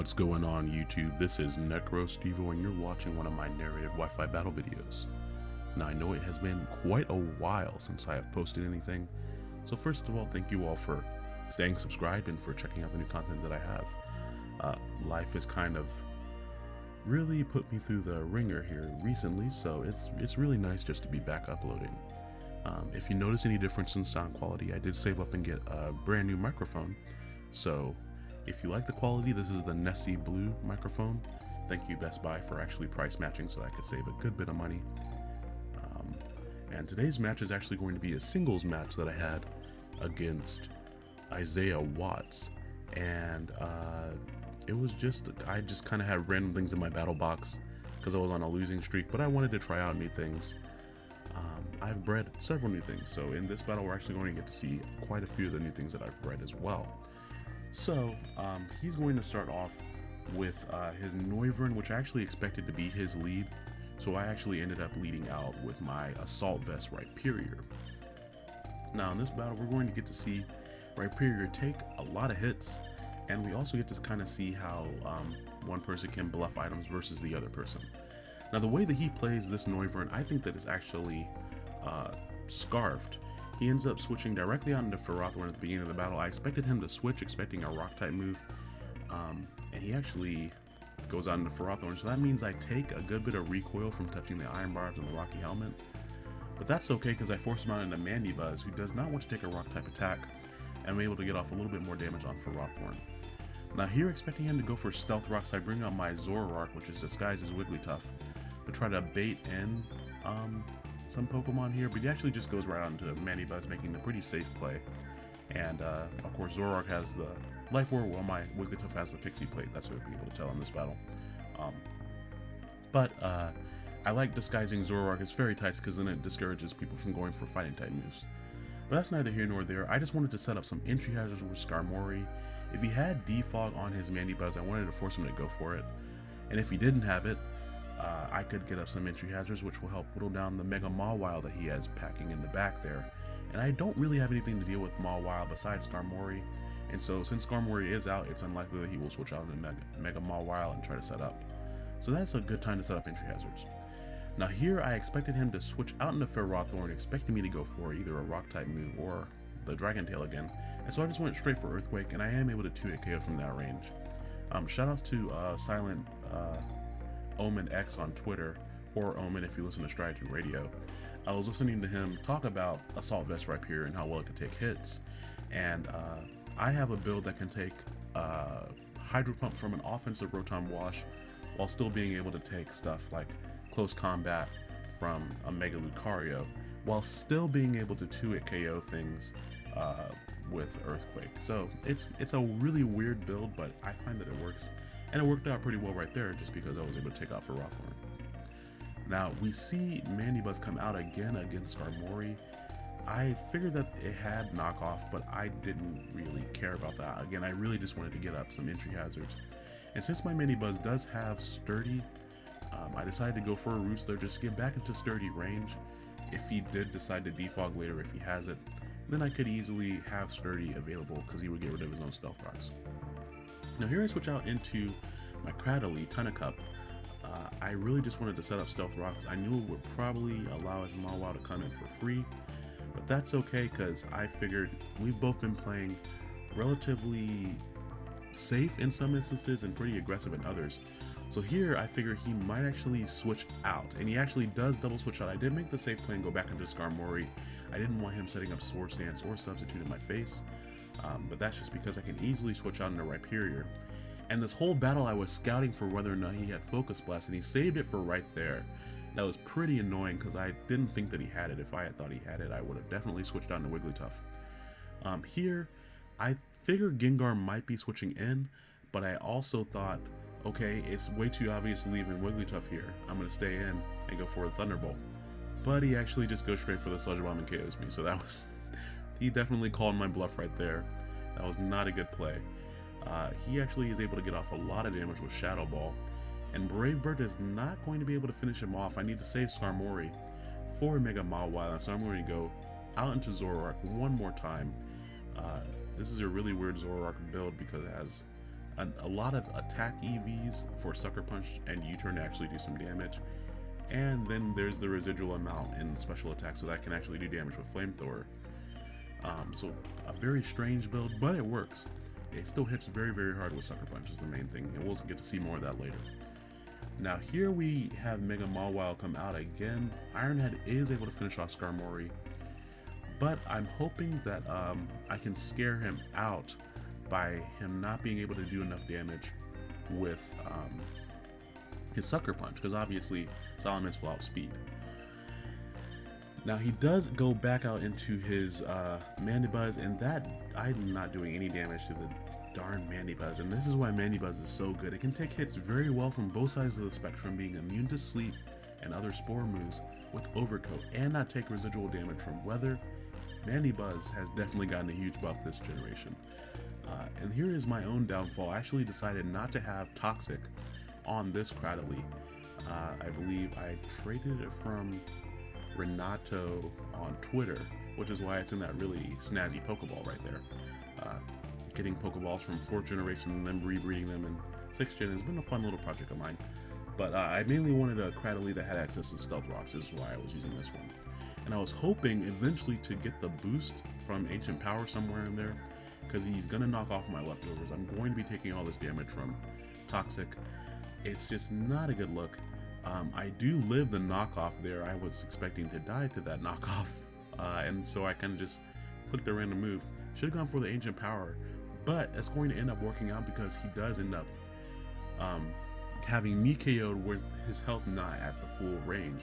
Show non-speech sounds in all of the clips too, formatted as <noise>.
What's going on YouTube? This is NecroStevo and you're watching one of my narrative Wi-Fi battle videos. Now I know it has been quite a while since I have posted anything, so first of all thank you all for staying subscribed and for checking out the new content that I have. Uh, life has kind of really put me through the ringer here recently, so it's it's really nice just to be back uploading. Um, if you notice any difference in sound quality, I did save up and get a brand new microphone, so if you like the quality, this is the Nessie Blue microphone. Thank you Best Buy for actually price matching so I could save a good bit of money. Um, and today's match is actually going to be a singles match that I had against Isaiah Watts. And uh, it was just, I just kind of had random things in my battle box because I was on a losing streak, but I wanted to try out new things. Um, I've bred several new things, so in this battle we're actually going to get to see quite a few of the new things that I've bred as well. So um, he's going to start off with uh, his Noivern, which I actually expected to be his lead. So I actually ended up leading out with my Assault Vest Rhyperior. Now in this battle, we're going to get to see Rhyperior take a lot of hits, and we also get to kind of see how um, one person can bluff items versus the other person. Now the way that he plays this Noivern, I think that is actually uh, scarfed he ends up switching directly onto Ferrothorn at the beginning of the battle. I expected him to switch, expecting a rock type move, um, and he actually goes out into Ferrothorn. So that means I take a good bit of recoil from touching the Iron Barbs and the Rocky Helmet. But that's okay because I force him out into Mandibuzz, who does not want to take a rock type attack, and I'm able to get off a little bit more damage on Ferrothorn. Now here, expecting him to go for Stealth Rocks, I bring out my Zoroark, which is disguised as Wigglytuff, to try to bait in um, some Pokemon here, but he actually just goes right on to Mandibuzz, making a pretty safe play. And, uh, of course, Zoroark has the Life Orb, while my Wigglytuff has the Pixie Plate. That's what we'll be able to tell in this battle. Um, but, uh, I like disguising Zoroark as Fairy types because then it discourages people from going for fighting type moves. But that's neither here nor there. I just wanted to set up some entry hazards with Skarmory. If he had Defog on his Mandibuzz, I wanted to force him to go for it. And if he didn't have it, uh, I could get up some entry hazards which will help whittle down the Mega Mawile that he has packing in the back there. And I don't really have anything to deal with Mawile besides Skarmory, and so since Skarmory is out, it's unlikely that he will switch out into Mega, Mega Mawile and try to set up. So that's a good time to set up entry hazards. Now here I expected him to switch out into Ferrothorn, expecting me to go for either a Rock type move or the Dragon Tail again, and so I just went straight for Earthquake, and I am able to 2-hit KO from that range. Um, shoutouts to uh, Silent uh, Omen X on Twitter, or Omen if you listen to Striaton Radio. I was listening to him talk about Assault Vest Rhyperior and how well it can take hits. And uh, I have a build that can take uh, Hydro Pump from an offensive Rotom Wash while still being able to take stuff like Close Combat from a Mega Lucario while still being able to 2-hit KO things uh, with Earthquake. So it's it's a really weird build, but I find that it works and it worked out pretty well right there just because I was able to take out Ferrothorn. Now, we see Mandibuzz come out again against Skarmory. I figured that it had knockoff, but I didn't really care about that. Again, I really just wanted to get up some entry hazards. And since my Mandibuzz does have Sturdy, um, I decided to go for a Roostler just to get back into Sturdy range. If he did decide to defog later, if he has it, then I could easily have Sturdy available because he would get rid of his own Stealth Rocks. Now here I switch out into my Cradily Tentacup. Uh, I really just wanted to set up Stealth Rocks. I knew it would probably allow his Mawile to come in for free, but that's okay because I figured we've both been playing relatively safe in some instances and pretty aggressive in others. So here I figure he might actually switch out, and he actually does double switch out. I did make the safe play and go back into Skarmory. I didn't want him setting up Swords Dance or Substitute in my face um, but that's just because I can easily switch out into Rhyperior. And this whole battle I was scouting for whether or not he had Focus Blast, and he saved it for right there. That was pretty annoying because I didn't think that he had it. If I had thought he had it, I would have definitely switched out into Wigglytuff. Um, here, I figured Gengar might be switching in, but I also thought, okay, it's way too obvious to leave in Wigglytuff here. I'm going to stay in and go for a Thunderbolt. But he actually just goes straight for the Sludge Bomb and KOs me, so that was... <laughs> he definitely called my bluff right there. That was not a good play. Uh, he actually is able to get off a lot of damage with Shadow Ball, and Brave Bird is not going to be able to finish him off. I need to save Skarmory for Mega Mawile, so I'm going to go out into Zoroark one more time. Uh, this is a really weird Zoroark build because it has a lot of attack EVs for Sucker Punch and U-Turn to actually do some damage. And then there's the residual amount in special attacks so that can actually do damage with Flamethrower. Um, so a very strange build, but it works. It still hits very, very hard with Sucker Punch is the main thing, and we'll get to see more of that later. Now here we have Mega Mawile come out again. Ironhead is able to finish off Skarmory, but I'm hoping that um, I can scare him out by him not being able to do enough damage with um, his Sucker Punch, because obviously Salamence will outspeed. Now he does go back out into his uh, Mandibuzz, and that I'm not doing any damage to the darn Mandibuzz, and this is why Mandibuzz is so good. It can take hits very well from both sides of the spectrum, being immune to sleep and other spore moves with Overcoat, and not take residual damage from weather. Mandibuzz has definitely gotten a huge buff this generation. Uh, and here is my own downfall. I actually decided not to have Toxic on this Cradily. Uh, I believe I traded it from Renato on Twitter, which is why it's in that really snazzy Pokeball right there. Uh, getting Pokeballs from 4th generation and then rebreeding them in 6th gen has been a fun little project of mine. But uh, I mainly wanted a Cradily that had access to Stealth Rocks, is why I was using this one. And I was hoping eventually to get the boost from Ancient Power somewhere in there, because he's going to knock off my leftovers. I'm going to be taking all this damage from Toxic. It's just not a good look. Um, I do live the knockoff there. I was expecting to die to that <laughs> knockoff, uh, and so I kind of just clicked a random move. Should have gone for the Ancient Power, but it's going to end up working out because he does end up um, having me KO'd with his health not at the full range.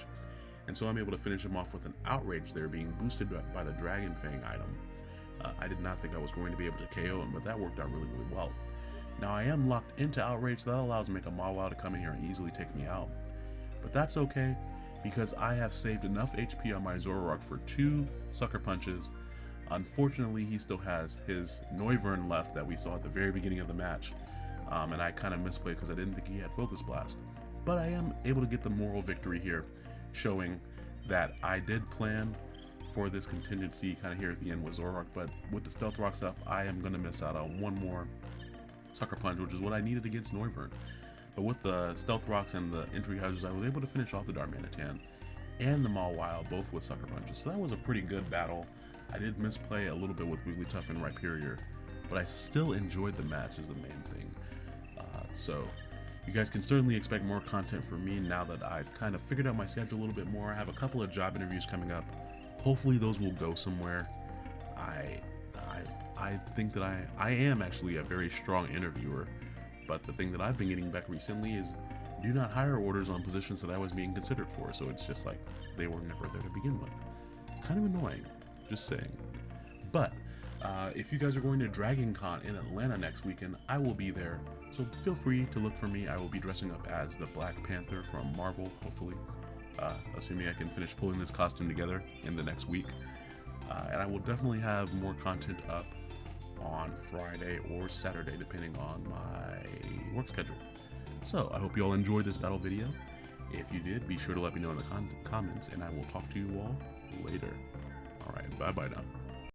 And so I'm able to finish him off with an Outrage there being boosted by the Dragon Fang item. Uh, I did not think I was going to be able to KO him, but that worked out really, really well. Now I am locked into Outrage, so that allows me Mega Mawile to come in here and easily take me out. But that's okay, because I have saved enough HP on my Zoroark for two Sucker Punches. Unfortunately, he still has his Noivern left that we saw at the very beginning of the match, um, and I kind of misplayed because I didn't think he had Focus Blast. But I am able to get the moral victory here, showing that I did plan for this contingency kind of here at the end with Zoroark, but with the Stealth Rocks up, I am going to miss out on one more Sucker Punch, which is what I needed against Noivern. But with the Stealth Rocks and the Entry Hazards, I was able to finish off the Darmanitan and the Mawile, both with Sucker Punches. So that was a pretty good battle. I did misplay a little bit with Wigglytuff and Rhyperior, but I still enjoyed the match is the main thing. Uh, so you guys can certainly expect more content from me now that I've kind of figured out my schedule a little bit more. I have a couple of job interviews coming up. Hopefully those will go somewhere. I I I think that I I am actually a very strong interviewer. But the thing that I've been getting back recently is do not hire orders on positions that I was being considered for. So it's just like they were never there to begin with. Kind of annoying, just saying. But uh, if you guys are going to Dragon Con in Atlanta next weekend, I will be there. So feel free to look for me. I will be dressing up as the Black Panther from Marvel, hopefully. Uh, assuming I can finish pulling this costume together in the next week. Uh, and I will definitely have more content up on Friday or Saturday, depending on my work schedule. So, I hope you all enjoyed this battle video. If you did, be sure to let me know in the comments, and I will talk to you all later. Alright, bye bye now.